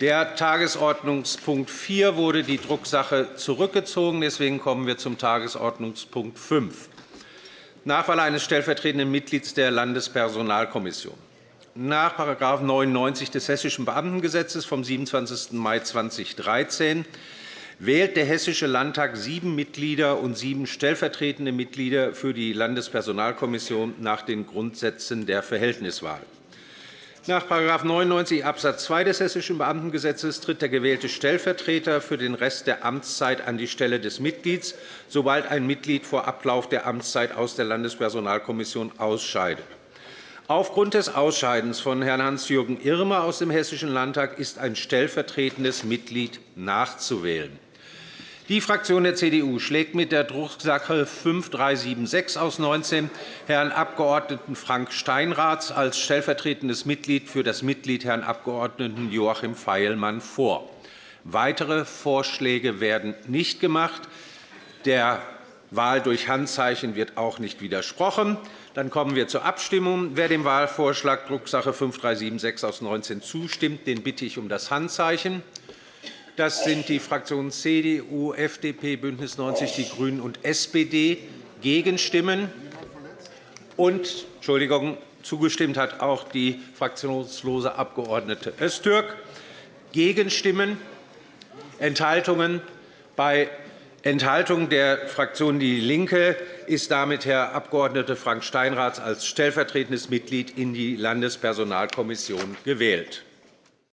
Der Tagesordnungspunkt 4 wurde die Drucksache zurückgezogen. Deswegen kommen wir zum Tagesordnungspunkt 5, Nachwahl eines stellvertretenden Mitglieds der Landespersonalkommission. Nach § 99 des Hessischen Beamtengesetzes vom 27. Mai 2013 wählt der Hessische Landtag sieben Mitglieder und sieben stellvertretende Mitglieder für die Landespersonalkommission nach den Grundsätzen der Verhältniswahl. Nach § 99 Abs. 2 des Hessischen Beamtengesetzes tritt der gewählte Stellvertreter für den Rest der Amtszeit an die Stelle des Mitglieds, sobald ein Mitglied vor Ablauf der Amtszeit aus der Landespersonalkommission ausscheidet. Aufgrund des Ausscheidens von Herrn Hans-Jürgen Irmer aus dem Hessischen Landtag ist ein stellvertretendes Mitglied nachzuwählen. Die Fraktion der CDU schlägt mit der Drucksache 5376 aus 19 Herrn Abg. Frank Steinrath als stellvertretendes Mitglied für das Mitglied Herrn Abg. Joachim Feilmann vor. Weitere Vorschläge werden nicht gemacht. Der Wahl durch Handzeichen wird auch nicht widersprochen. Dann kommen wir zur Abstimmung. Wer dem Wahlvorschlag Drucksache 5376 aus 19 zustimmt, den bitte ich um das Handzeichen. Das sind die Fraktionen CDU, FDP, BÜNDNIS 90 die GRÜNEN und SPD. Gegenstimmen und Entschuldigung, zugestimmt hat auch die fraktionslose Abg. Öztürk. Gegenstimmen, Enthaltungen. Bei Enthaltung der Fraktion DIE LINKE ist damit Herr Abg. Frank Steinrath als stellvertretendes Mitglied in die Landespersonalkommission gewählt.